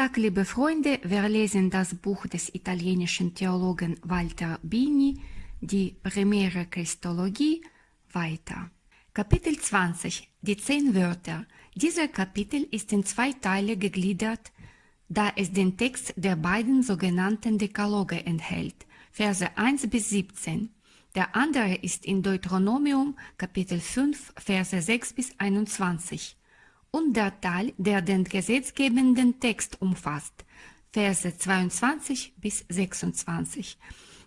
Tag, liebe Freunde. Wir lesen das Buch des italienischen Theologen Walter Bini, die Primäre Christologie, weiter. Kapitel 20. Die zehn Wörter. Dieser Kapitel ist in zwei Teile gegliedert, da es den Text der beiden sogenannten Dekaloge enthält, Verse 1 bis 17. Der andere ist in Deuteronomium Kapitel 5, Verse 6 bis 21 und der Teil, der den gesetzgebenden Text umfasst, Verse 22 bis 26,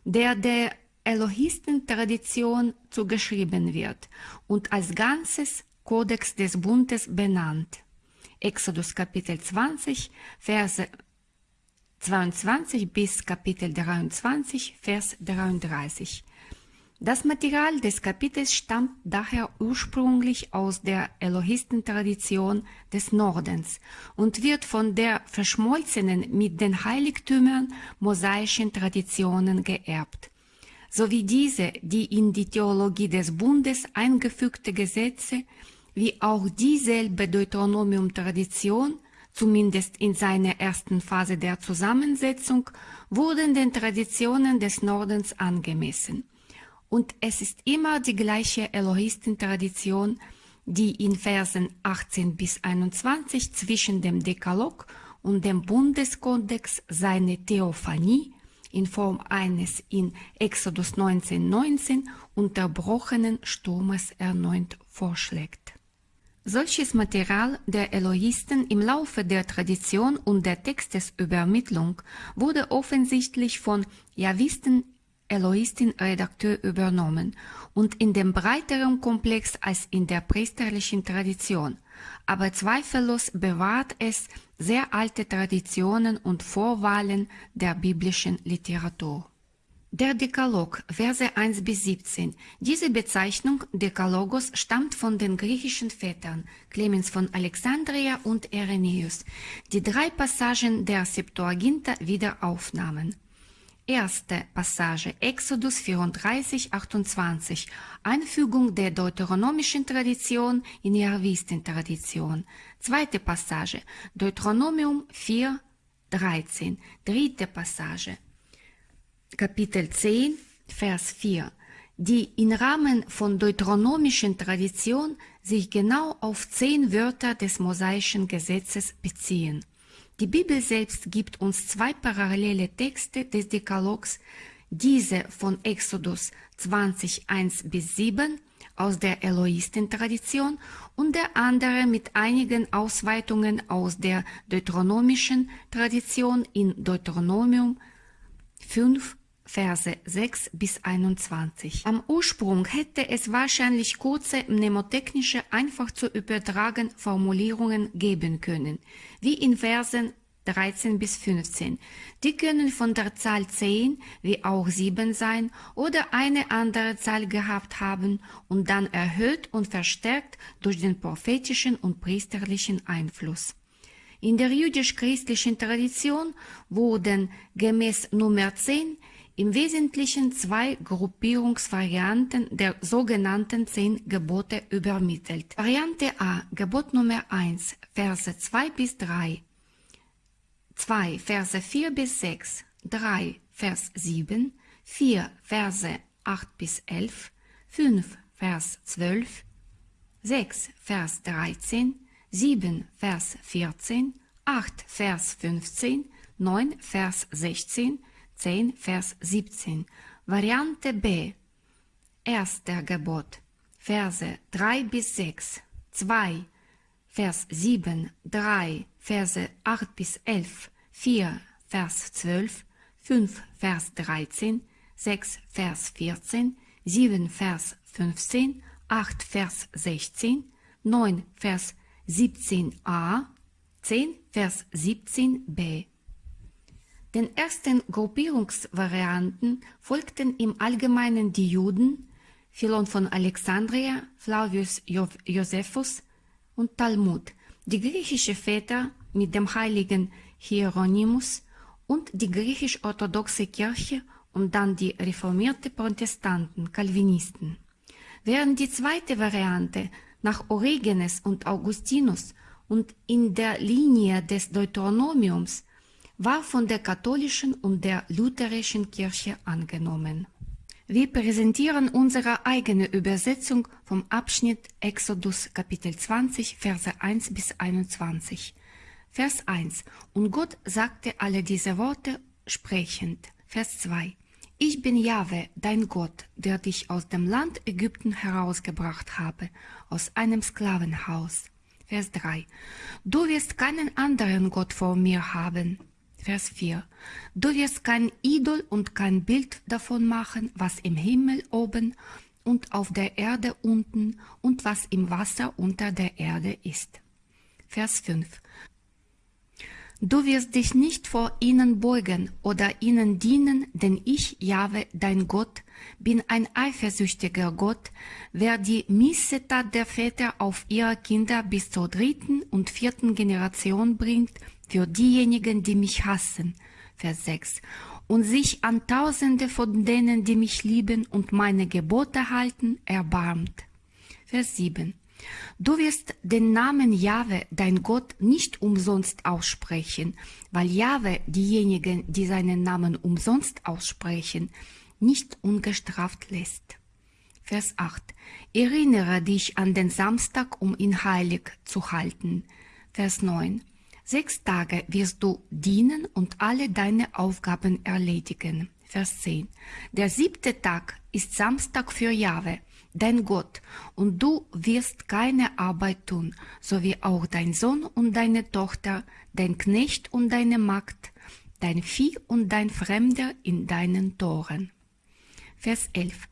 der der Elohisten-Tradition zugeschrieben wird und als ganzes Kodex des Bundes benannt. Exodus Kapitel 20, Verse 22 bis Kapitel 23, Vers 33. Das Material des Kapitels stammt daher ursprünglich aus der Elohisten-Tradition des Nordens und wird von der verschmolzenen mit den Heiligtümern mosaischen Traditionen geerbt, sowie diese, die in die Theologie des Bundes eingefügte Gesetze, wie auch dieselbe Deuteronomium-Tradition, zumindest in seiner ersten Phase der Zusammensetzung, wurden den Traditionen des Nordens angemessen und es ist immer die gleiche Elohisten-Tradition, die in Versen 18 bis 21 zwischen dem Dekalog und dem Bundeskodex seine Theophanie in Form eines in Exodus 19,19 19 unterbrochenen Sturmes erneut vorschlägt. Solches Material der Elohisten im Laufe der Tradition und der Textesübermittlung wurde offensichtlich von Javisten Eloistin-Redakteur übernommen und in dem breiteren Komplex als in der priesterlichen Tradition, aber zweifellos bewahrt es sehr alte Traditionen und Vorwahlen der biblischen Literatur. Der Dekalog, Verse 1 bis 17. Diese Bezeichnung Dekalogos stammt von den griechischen Vätern Clemens von Alexandria und Irenäus, die drei Passagen der Septuaginta wieder aufnahmen. Erste Passage Exodus 34, 28 Einfügung der deuteronomischen Tradition in die Arvisten-Tradition. Zweite Passage Deuteronomium 4, 13. Dritte Passage Kapitel 10, Vers 4 die im Rahmen von deuteronomischen Tradition sich genau auf zehn Wörter des mosaischen Gesetzes beziehen. Die Bibel selbst gibt uns zwei parallele Texte des Dekalogs, diese von Exodus 20, 1 bis 7 aus der Eloisten-Tradition und der andere mit einigen Ausweitungen aus der deuteronomischen Tradition in Deuteronomium 5, Verse 6 bis 21. Am Ursprung hätte es wahrscheinlich kurze mnemotechnische, einfach zu übertragen Formulierungen geben können, wie in Versen 13 bis 15. Die können von der Zahl 10 wie auch 7 sein oder eine andere Zahl gehabt haben und dann erhöht und verstärkt durch den prophetischen und priesterlichen Einfluss. In der jüdisch-christlichen Tradition wurden gemäß Nummer 10 im Wesentlichen zwei Gruppierungsvarianten der sogenannten zehn Gebote übermittelt. Variante A, Gebot Nummer 1, Verse 2 bis 3, 2, Verse 4 bis 6, 3, Vers 7, 4, Verse 8 bis 11, 5, Vers 12, 6, Vers 13, 7, Vers 14, 8, Vers 15, 9, Vers 16, 10, Vers 17. Variante B. Erster Gebot. Verse 3 bis 6. 2. Vers 7, 3, Verse 8 bis 11, 4, Vers 12, 5, Vers 13, 6, Vers 14, 7, Vers 15, 8, Vers 16, 9, Vers 17a, 10, Vers 17b. Den ersten Gruppierungsvarianten folgten im Allgemeinen die Juden, Philon von Alexandria, Flavius Josephus und Talmud, die griechische Väter mit dem heiligen Hieronymus und die griechisch-orthodoxe Kirche und dann die reformierte Protestanten, Calvinisten. Während die zweite Variante nach Origenes und Augustinus und in der Linie des Deuteronomiums war von der katholischen und der lutherischen Kirche angenommen. Wir präsentieren unsere eigene Übersetzung vom Abschnitt Exodus Kapitel 20, Verse 1 bis 21. Vers 1. Und Gott sagte alle diese Worte sprechend. Vers 2. Ich bin Jahwe, dein Gott, der dich aus dem Land Ägypten herausgebracht habe, aus einem Sklavenhaus. Vers 3. Du wirst keinen anderen Gott vor mir haben. Vers 4. Du wirst kein Idol und kein Bild davon machen, was im Himmel oben und auf der Erde unten und was im Wasser unter der Erde ist. Vers 5. Du wirst dich nicht vor ihnen beugen oder ihnen dienen, denn ich, Jahwe, dein Gott, bin ein eifersüchtiger Gott, wer die Missetat der Väter auf ihre Kinder bis zur dritten und vierten Generation bringt, für diejenigen, die mich hassen. Vers 6. Und sich an Tausende von denen, die mich lieben und meine Gebote halten, erbarmt. Vers 7. Du wirst den Namen Jahwe, dein Gott, nicht umsonst aussprechen, weil Jahwe diejenigen, die seinen Namen umsonst aussprechen, nicht ungestraft lässt. Vers 8. Erinnere dich an den Samstag, um ihn heilig zu halten. Vers 9. Sechs Tage wirst du dienen und alle deine Aufgaben erledigen. Vers 10. Der siebte Tag ist Samstag für Jahwe, dein Gott, und du wirst keine Arbeit tun, so wie auch dein Sohn und deine Tochter, dein Knecht und deine Magd, dein Vieh und dein Fremder in deinen Toren. Vers 11.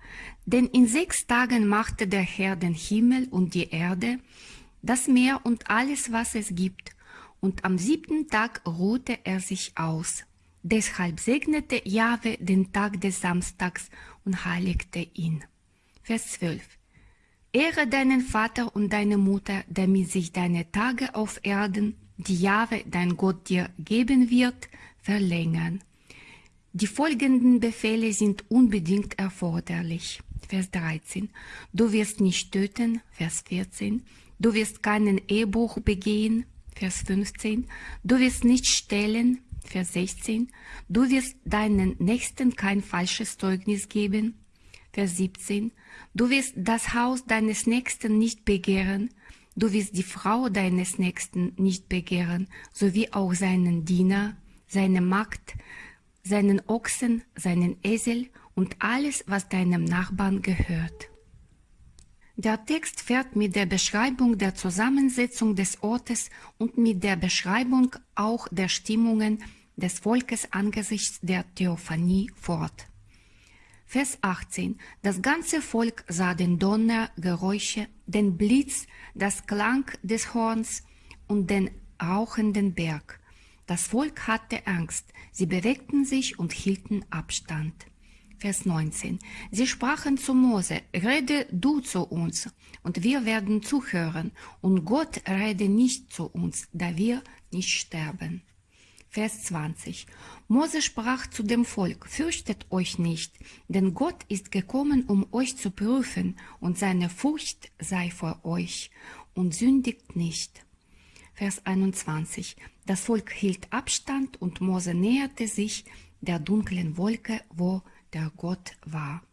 Denn in sechs Tagen machte der Herr den Himmel und die Erde, das Meer und alles, was es gibt, und am siebten Tag ruhte er sich aus. Deshalb segnete Jahwe den Tag des Samstags und heiligte ihn. Vers 12. Ehre deinen Vater und deine Mutter, damit sich deine Tage auf Erden, die Jahwe, dein Gott dir geben wird, verlängern. Die folgenden Befehle sind unbedingt erforderlich. Vers 13. Du wirst nicht töten. Vers 14. Du wirst keinen Ehebruch begehen. Vers 15, du wirst nicht stehlen, Vers 16, du wirst deinen Nächsten kein falsches Zeugnis geben, Vers 17, du wirst das Haus deines Nächsten nicht begehren, du wirst die Frau deines Nächsten nicht begehren, sowie auch seinen Diener, seine Magd, seinen Ochsen, seinen Esel und alles, was deinem Nachbarn gehört. Der Text fährt mit der Beschreibung der Zusammensetzung des Ortes und mit der Beschreibung auch der Stimmungen des Volkes angesichts der Theophanie fort. Vers 18. Das ganze Volk sah den Donner, Geräusche, den Blitz, das Klang des Horns und den rauchenden Berg. Das Volk hatte Angst, sie bewegten sich und hielten Abstand. Vers 19. Sie sprachen zu Mose, rede du zu uns, und wir werden zuhören, und Gott rede nicht zu uns, da wir nicht sterben. Vers 20. Mose sprach zu dem Volk, fürchtet euch nicht, denn Gott ist gekommen, um euch zu prüfen, und seine Furcht sei vor euch, und sündigt nicht. Vers 21. Das Volk hielt Abstand, und Mose näherte sich der dunklen Wolke, wo der Gott war.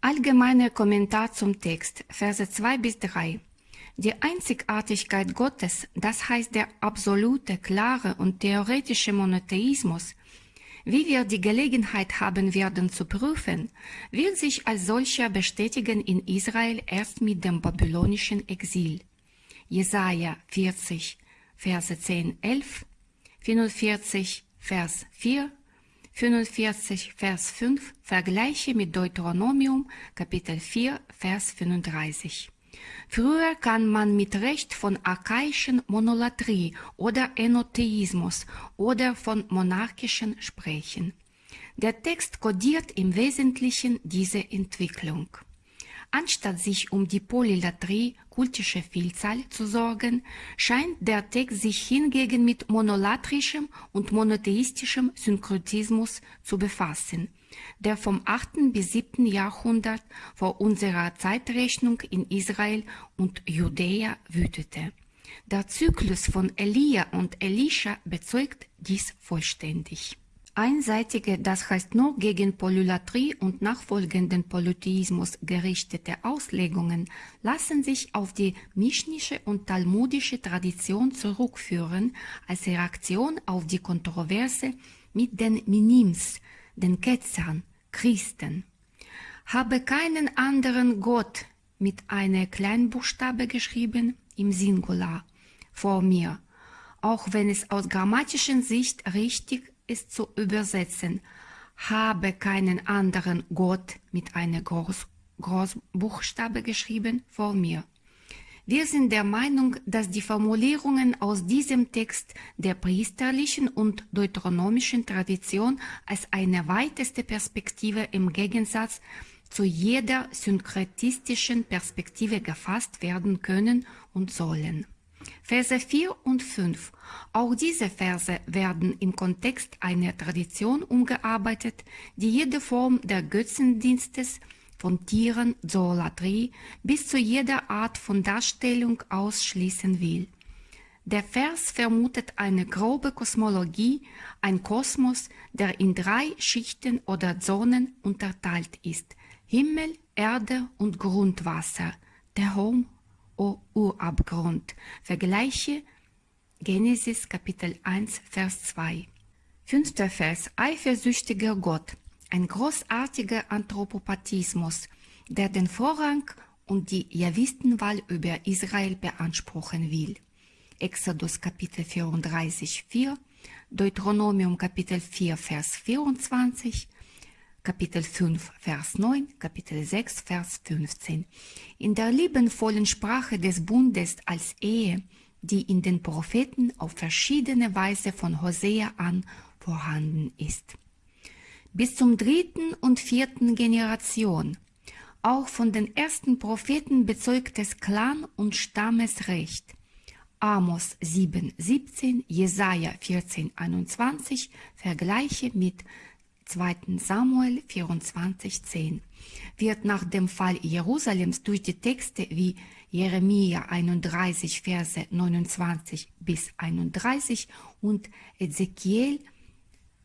Allgemeiner Kommentar zum Text, Verse 2 bis 3. Die Einzigartigkeit Gottes, das heißt der absolute, klare und theoretische Monotheismus, wie wir die Gelegenheit haben werden zu prüfen, wird sich als solcher bestätigen in Israel erst mit dem babylonischen Exil. Jesaja 40, Verse 10, 11, 45, Vers 4 45, Vers 5 vergleiche mit Deuteronomium, Kapitel 4, Vers 35. Früher kann man mit Recht von archaischen Monolatrie oder Enotheismus oder von monarchischen sprechen. Der Text kodiert im Wesentlichen diese Entwicklung. Anstatt sich um die Polylatrie, kultische Vielzahl zu sorgen, scheint der Text sich hingegen mit monolatrischem und monotheistischem Synkretismus zu befassen, der vom 8. bis 7. Jahrhundert vor unserer Zeitrechnung in Israel und Judäa wütete. Der Zyklus von Elia und Elisha bezeugt dies vollständig. Einseitige, das heißt nur gegen Polylatrie und nachfolgenden Polytheismus gerichtete Auslegungen lassen sich auf die mischnische und talmudische Tradition zurückführen als Reaktion auf die Kontroverse mit den Minims, den Ketzern, Christen. Habe keinen anderen Gott mit einer Kleinbuchstabe geschrieben, im Singular, vor mir, auch wenn es aus grammatischen Sicht richtig ist zu übersetzen. Habe keinen anderen Gott mit einer Groß Großbuchstabe geschrieben vor mir. Wir sind der Meinung, dass die Formulierungen aus diesem Text der priesterlichen und deuteronomischen Tradition als eine weiteste Perspektive im Gegensatz zu jeder synkretistischen Perspektive gefasst werden können und sollen. Verse 4 und 5. Auch diese Verse werden im Kontext einer Tradition umgearbeitet, die jede Form der Götzendienstes von Tieren, Zoolatrie bis zu jeder Art von Darstellung ausschließen will. Der Vers vermutet eine grobe Kosmologie, ein Kosmos, der in drei Schichten oder Zonen unterteilt ist. Himmel, Erde und Grundwasser, der Home Urabgrund. Vergleiche Genesis Kapitel 1, Vers 2. Fünfter Vers. Eifersüchtiger Gott. Ein großartiger Anthropopathismus, der den Vorrang und die Javistenwahl über Israel beanspruchen will. Exodus Kapitel 34, 4, Deuteronomium Kapitel 4, Vers 24, Kapitel 5, Vers 9, Kapitel 6, Vers 15. In der liebenvollen Sprache des Bundes als Ehe, die in den Propheten auf verschiedene Weise von Hosea an vorhanden ist. Bis zum dritten und vierten Generation, auch von den ersten Propheten bezeugtes Clan- und Stammesrecht. Amos 7, 17, Jesaja 14, 21, Vergleiche mit 2. Samuel 24,10 wird nach dem Fall Jerusalems durch die Texte wie Jeremia 31, Verse 29 bis 31 und Ezekiel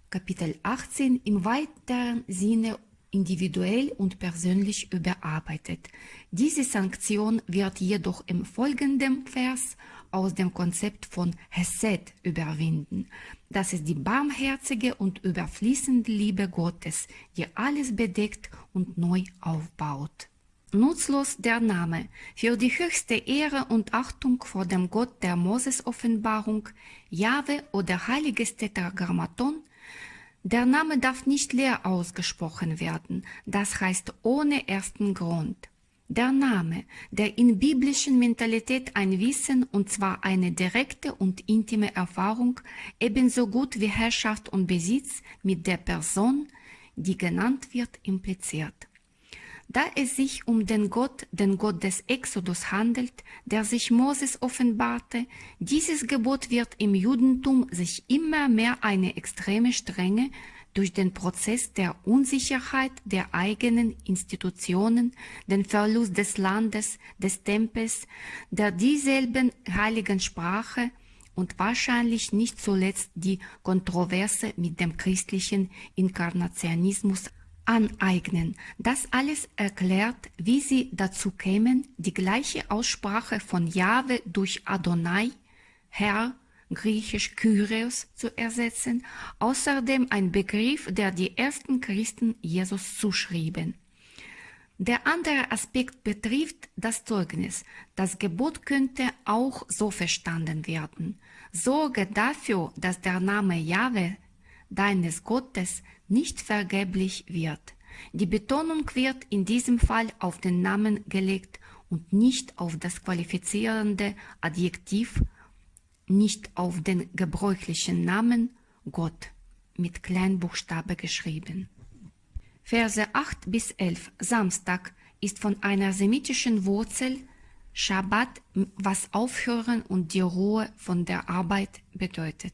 Kapitel 18 im weiteren Sinne individuell und persönlich überarbeitet. Diese Sanktion wird jedoch im folgenden Vers aus dem Konzept von Hesed überwinden. Das ist die barmherzige und überfließende Liebe Gottes, die alles bedeckt und neu aufbaut. Nutzlos der Name für die höchste Ehre und Achtung vor dem Gott der Moses-Offenbarung, Jahwe oder heiliges Tetragrammaton der Name darf nicht leer ausgesprochen werden, das heißt ohne ersten Grund. Der Name, der in biblischen Mentalität ein Wissen und zwar eine direkte und intime Erfahrung ebenso gut wie Herrschaft und Besitz mit der Person, die genannt wird, impliziert. Da es sich um den Gott, den Gott des Exodus handelt, der sich Moses offenbarte, dieses Gebot wird im Judentum sich immer mehr eine extreme Strenge durch den Prozess der Unsicherheit der eigenen Institutionen, den Verlust des Landes, des Tempels, der dieselben heiligen Sprache und wahrscheinlich nicht zuletzt die Kontroverse mit dem christlichen Inkarnationismus aneignen. Das alles erklärt, wie sie dazu kämen, die gleiche Aussprache von Jahwe durch Adonai, Herr, griechisch Kyrios zu ersetzen, außerdem ein Begriff, der die ersten Christen Jesus zuschrieben. Der andere Aspekt betrifft das Zeugnis. Das Gebot könnte auch so verstanden werden. Sorge dafür, dass der Name Jahwe, deines Gottes, nicht vergeblich wird. Die Betonung wird in diesem Fall auf den Namen gelegt und nicht auf das qualifizierende Adjektiv, nicht auf den gebräuchlichen Namen Gott mit Kleinbuchstabe geschrieben. Verse 8 bis 11 Samstag ist von einer semitischen Wurzel Schabbat, was Aufhören und die Ruhe von der Arbeit bedeutet.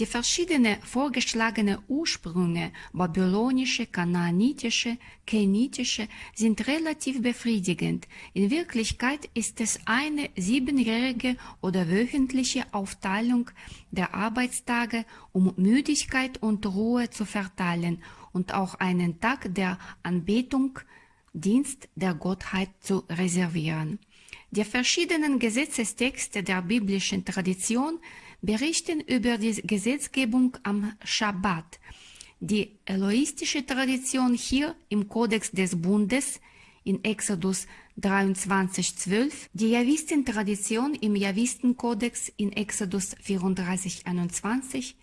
Die verschiedenen vorgeschlagenen Ursprünge, babylonische, kanaanitische, kenitische, sind relativ befriedigend. In Wirklichkeit ist es eine siebenjährige oder wöchentliche Aufteilung der Arbeitstage, um Müdigkeit und Ruhe zu verteilen und auch einen Tag der Anbetung, Dienst der Gottheit zu reservieren. Die verschiedenen Gesetzestexte der biblischen Tradition berichten über die Gesetzgebung am Schabbat. Die eloistische Tradition hier im Kodex des Bundes in Exodus 23,12, die Javistentradition im Javistenkodex in Exodus 34,21,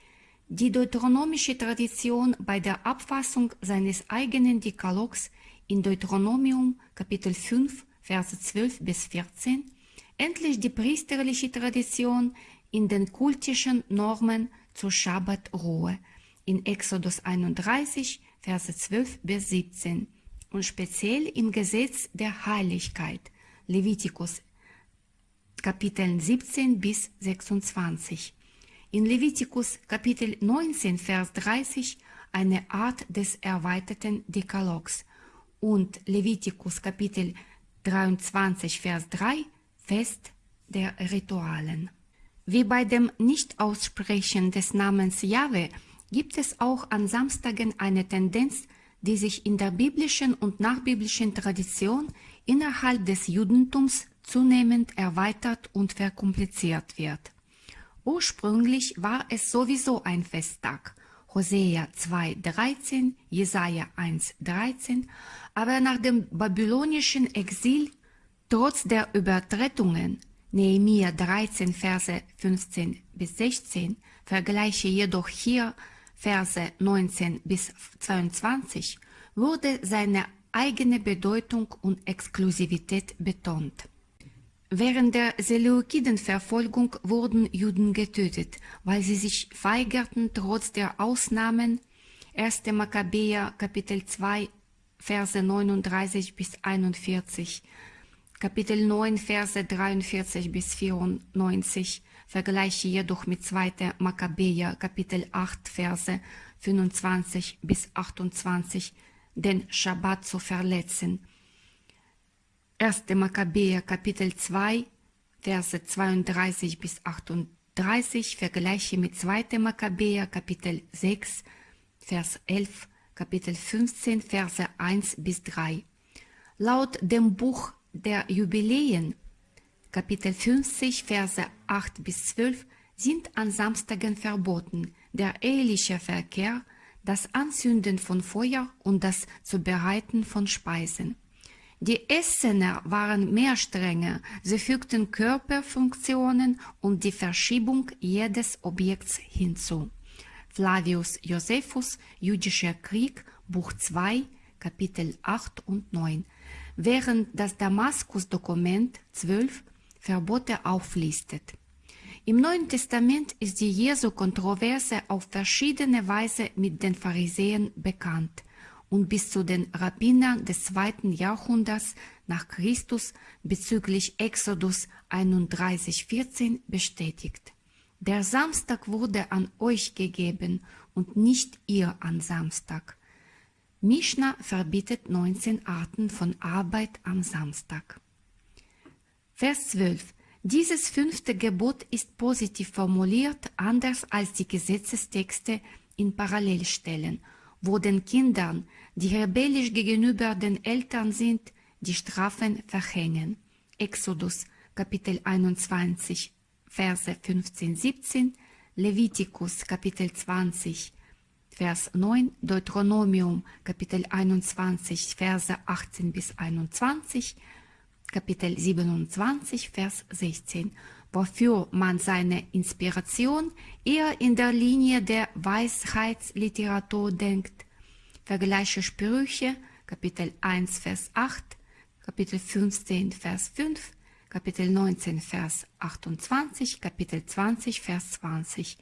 die deuteronomische Tradition bei der Abfassung seines eigenen Dekalogs in Deuteronomium Kapitel 5 Verse 12 bis 14, endlich die priesterliche Tradition in den kultischen Normen zur Schabbatruhe. In Exodus 31, Verse 12 bis 17 und speziell im Gesetz der Heiligkeit, Levitikus Kapitel 17 bis 26. In Levitikus Kapitel 19, Vers 30 eine Art des erweiterten Dekalogs. Und Levitikus Kapitel 23, Vers 3 Fest der Ritualen. Wie bei dem Nichtaussprechen des Namens Jahwe gibt es auch an Samstagen eine Tendenz, die sich in der biblischen und nachbiblischen Tradition innerhalb des Judentums zunehmend erweitert und verkompliziert wird. Ursprünglich war es sowieso ein Festtag, Hosea 2,13, Jesaja 1,13, aber nach dem babylonischen Exil, trotz der Übertretungen, Nehemiah 13, Verse 15 bis 16, vergleiche jedoch hier Verse 19 bis 22, wurde seine eigene Bedeutung und Exklusivität betont. Während der Seleukidenverfolgung wurden Juden getötet, weil sie sich weigerten, trotz der Ausnahmen 1. Makkabäer Kapitel 2 Verse 39 bis 41, Kapitel 9 Verse 43 bis 94, vergleiche jedoch mit 2. Makkabäer Kapitel 8 Verse 25 bis 28, den Schabbat zu verletzen 1. Makkabäer Kapitel 2, Verse 32 bis 38, vergleiche mit 2. Makkabäer Kapitel 6, Vers 11, Kapitel 15, Verse 1 bis 3. Laut dem Buch der Jubiläen, Kapitel 50, Verse 8 bis 12, sind an Samstagen verboten der eheliche Verkehr, das Anzünden von Feuer und das Zubereiten von Speisen. Die Essener waren mehr strenger, sie fügten Körperfunktionen und die Verschiebung jedes Objekts hinzu. Flavius Josephus, Jüdischer Krieg, Buch 2, Kapitel 8 und 9, während das Damaskus-Dokument 12 Verbote auflistet. Im Neuen Testament ist die Jesu-Kontroverse auf verschiedene Weise mit den Pharisäern bekannt und bis zu den Rabbinern des zweiten Jahrhunderts nach Christus bezüglich Exodus 31,14 bestätigt. Der Samstag wurde an euch gegeben und nicht ihr an Samstag. Mishnah verbietet 19 Arten von Arbeit am Samstag. Vers 12. Dieses fünfte Gebot ist positiv formuliert, anders als die Gesetzestexte in Parallelstellen – wo den Kindern, die rebellisch gegenüber den Eltern sind, die Strafen verhängen. Exodus Kapitel 21 Verse 15, 17, Levitikus Kapitel 20 Vers 9, Deuteronomium Kapitel 21 Verse 18 bis 21, Kapitel 27 Vers 16 wofür man seine Inspiration eher in der Linie der Weisheitsliteratur denkt. Vergleiche Sprüche, Kapitel 1, Vers 8, Kapitel 15, Vers 5, Kapitel 19, Vers 28, Kapitel 20, Vers 20,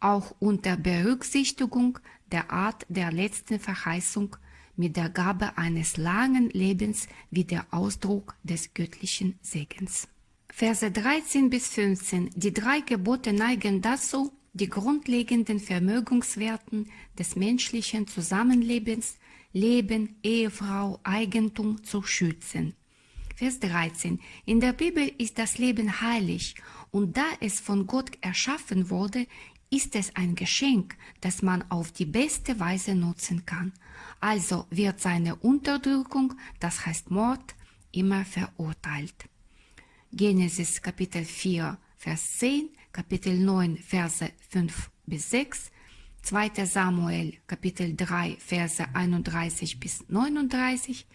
auch unter Berücksichtigung der Art der letzten Verheißung mit der Gabe eines langen Lebens wie der Ausdruck des göttlichen Segens. Verse 13 bis 15. Die drei Gebote neigen dazu, die grundlegenden Vermögenswerten des menschlichen Zusammenlebens, Leben, Ehefrau, Eigentum zu schützen. Vers 13. In der Bibel ist das Leben heilig und da es von Gott erschaffen wurde, ist es ein Geschenk, das man auf die beste Weise nutzen kann. Also wird seine Unterdrückung, das heißt Mord, immer verurteilt. Genesis Kapitel 4, Vers 10, Kapitel 9, Verse 5 bis 6, 2. Samuel Kapitel 3, Verse 31 bis 39,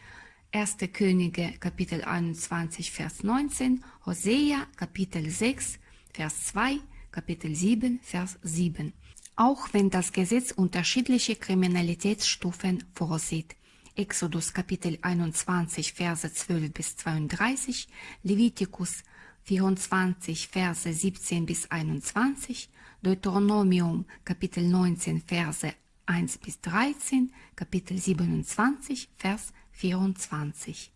1. Könige Kapitel 21, Vers 19, Hosea Kapitel 6, Vers 2, Kapitel 7, Vers 7. Auch wenn das Gesetz unterschiedliche Kriminalitätsstufen vorsieht. Exodus Kapitel 21, Verse 12 bis 32, Levitikus 24, Verse 17 bis 21, Deuteronomium Kapitel 19, Verse 1 bis 13, Kapitel 27, Vers 24.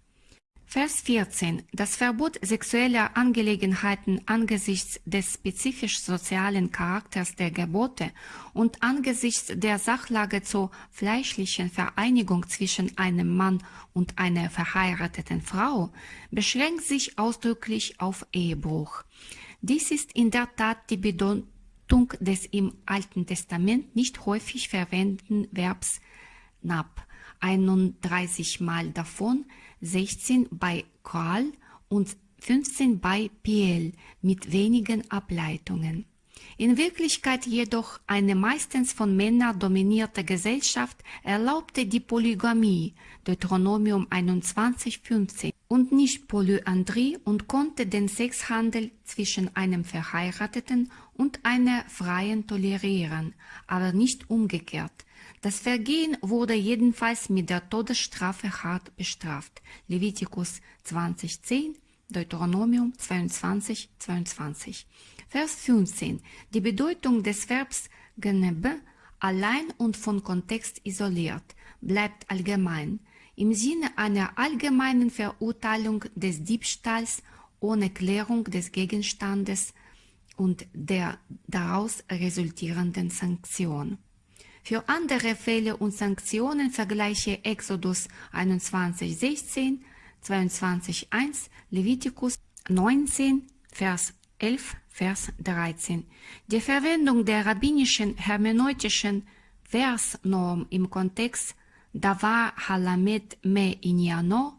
Vers 14. Das Verbot sexueller Angelegenheiten angesichts des spezifisch sozialen Charakters der Gebote und angesichts der Sachlage zur fleischlichen Vereinigung zwischen einem Mann und einer verheirateten Frau beschränkt sich ausdrücklich auf Ehebruch. Dies ist in der Tat die Bedeutung des im Alten Testament nicht häufig verwendeten Verbs nab, 31 Mal davon 16 bei Koal und 15 bei Piel mit wenigen Ableitungen. In Wirklichkeit jedoch eine meistens von Männern dominierte Gesellschaft erlaubte die Polygamie, Deuteronomium 21,15, und nicht Polyandrie und konnte den Sexhandel zwischen einem Verheirateten und einer Freien tolerieren, aber nicht umgekehrt. Das Vergehen wurde jedenfalls mit der Todesstrafe hart bestraft. Levitikus 20,10, Deuteronomium 22, 22. Vers 15. Die Bedeutung des Verbs genebe allein und von Kontext isoliert bleibt allgemein. Im Sinne einer allgemeinen Verurteilung des Diebstahls ohne Klärung des Gegenstandes und der daraus resultierenden Sanktion. Für andere Fälle und Sanktionen vergleiche Exodus 21,16, 22,1, Levitikus 19, Vers 11, Vers 13. Die Verwendung der rabbinischen hermeneutischen Versnorm im Kontext Davar Halamet Me Inyano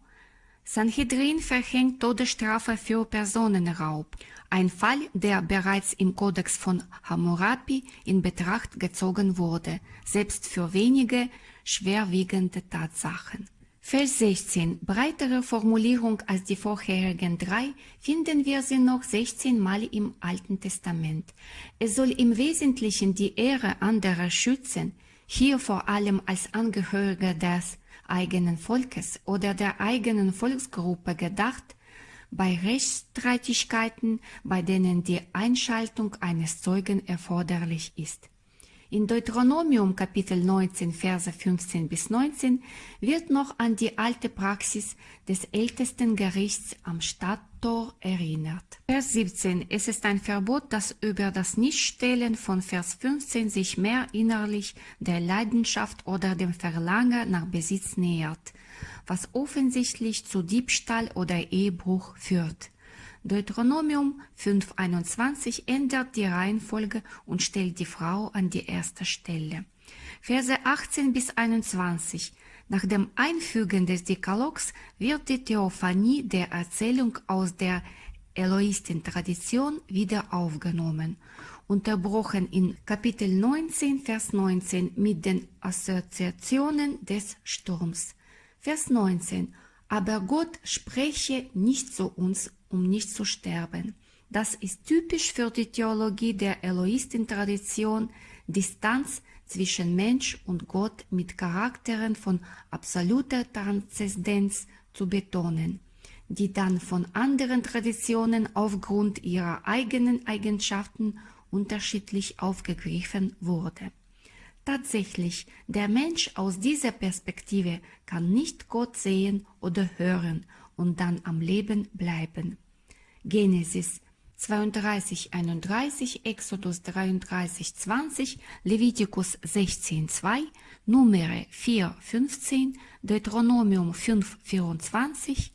Sanhedrin verhängt Todesstrafe für Personenraub ein Fall, der bereits im Kodex von Hammurabi in Betracht gezogen wurde, selbst für wenige schwerwiegende Tatsachen. Vers 16. Breitere Formulierung als die vorherigen drei finden wir sie noch 16 Mal im Alten Testament. Es soll im Wesentlichen die Ehre anderer schützen, hier vor allem als Angehörige des eigenen Volkes oder der eigenen Volksgruppe gedacht, bei Rechtsstreitigkeiten, bei denen die Einschaltung eines Zeugen erforderlich ist. In Deuteronomium Kapitel 19 Verse 15 bis 19 wird noch an die alte Praxis des ältesten Gerichts am Stadttor erinnert. Vers 17. Es ist ein Verbot, das über das Nichtstellen von Vers 15 sich mehr innerlich der Leidenschaft oder dem Verlangen nach Besitz nähert was offensichtlich zu Diebstahl oder Ehebruch führt. Deuteronomium 5.21 ändert die Reihenfolge und stellt die Frau an die erste Stelle. Verse 18 bis 21. Nach dem Einfügen des Dekalogs wird die Theophanie der Erzählung aus der Eloistin-Tradition wieder aufgenommen, unterbrochen in Kapitel 19, Vers 19 mit den Assoziationen des Sturms. Vers 19. Aber Gott spreche nicht zu uns, um nicht zu sterben. Das ist typisch für die Theologie der Eloisten-Tradition, Distanz zwischen Mensch und Gott mit Charakteren von absoluter Transzendenz zu betonen, die dann von anderen Traditionen aufgrund ihrer eigenen Eigenschaften unterschiedlich aufgegriffen wurde. Tatsächlich, der Mensch aus dieser Perspektive kann nicht Gott sehen oder hören und dann am Leben bleiben. Genesis 32, 31, Exodus 33, 20, Levitikus 16, 2, Numere 4, 15, Deuteronomium 5, 24,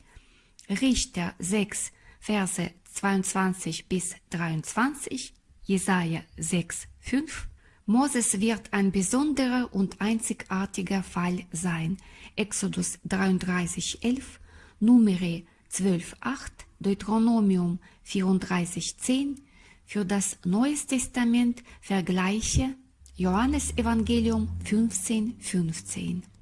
Richter 6, Verse 22 bis 23, Jesaja 6, 5, Moses wird ein besonderer und einzigartiger Fall sein. Exodus 33, 11, Numere 12, 8, Deuteronomium 34, 10. Für das Neues Testament vergleiche Johannes Evangelium 15, 15.